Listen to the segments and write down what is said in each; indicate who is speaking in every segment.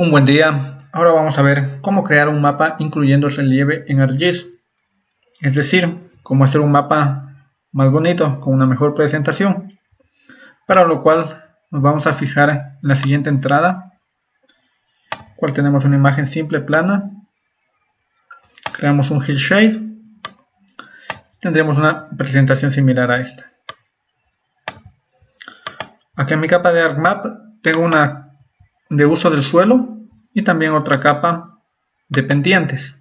Speaker 1: Un buen día, ahora vamos a ver cómo crear un mapa incluyendo el relieve en ArcGIS. Es decir, cómo hacer un mapa más bonito, con una mejor presentación. Para lo cual nos vamos a fijar en la siguiente entrada, cual tenemos una imagen simple plana. Creamos un Hillshade. Tendremos una presentación similar a esta. Aquí en mi capa de ArcMap tengo una de uso del suelo y también otra capa de pendientes.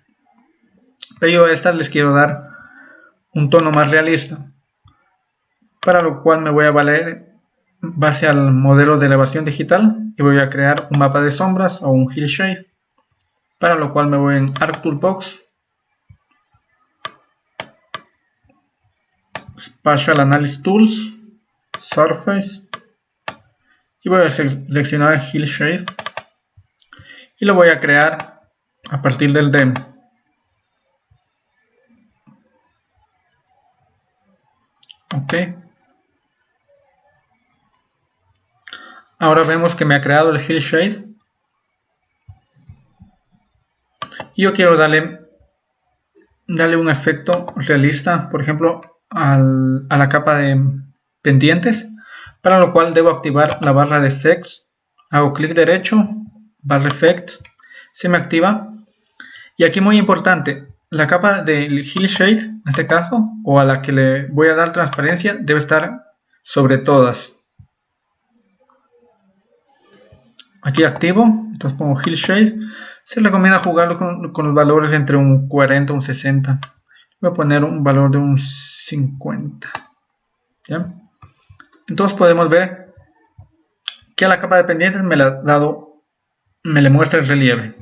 Speaker 1: Pero yo a estas les quiero dar un tono más realista, para lo cual me voy a valer base al modelo de elevación digital y voy a crear un mapa de sombras o un Hillshade, para lo cual me voy en Arc Toolbox, Spatial Analysis Tools, Surface, y voy a seleccionar Hillshade y lo voy a crear a partir del demo. Ok. Ahora vemos que me ha creado el Hillshade y yo quiero darle darle un efecto realista por ejemplo a la capa de pendientes para lo cual debo activar la barra de Effects. Hago clic derecho, barra Effect, se me activa. Y aquí muy importante, la capa del Hillshade, en este caso, o a la que le voy a dar transparencia, debe estar sobre todas. Aquí activo, entonces pongo Hillshade. Se recomienda jugarlo con, con los valores entre un 40 y un 60. Voy a poner un valor de un 50. ¿Ya? Entonces podemos ver que a la capa de pendientes me, la dado, me le muestra el relieve.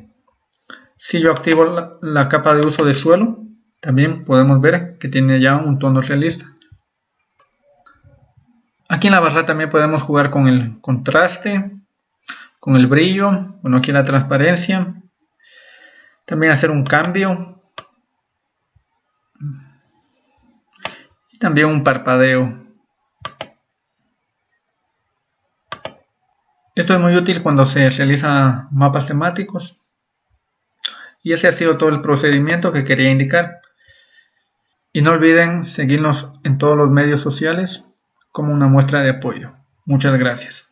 Speaker 1: Si yo activo la, capa de uso de suelo, también podemos ver que tiene ya un tono realista. Aquí en la barra también podemos jugar con el contraste, con el brillo, bueno aquí la transparencia, también hacer un cambio y también un parpadeo. Esto es muy útil cuando se realiza mapas temáticos. Y ese ha sido todo el procedimiento que quería indicar. Y no olviden seguirnos en todos los medios sociales como una muestra de apoyo. Muchas gracias.